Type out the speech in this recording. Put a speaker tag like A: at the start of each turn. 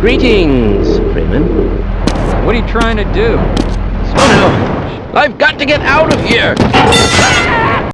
A: Greetings, Freeman.
B: What are you trying to do?
A: Oh no! I've got to get out of here!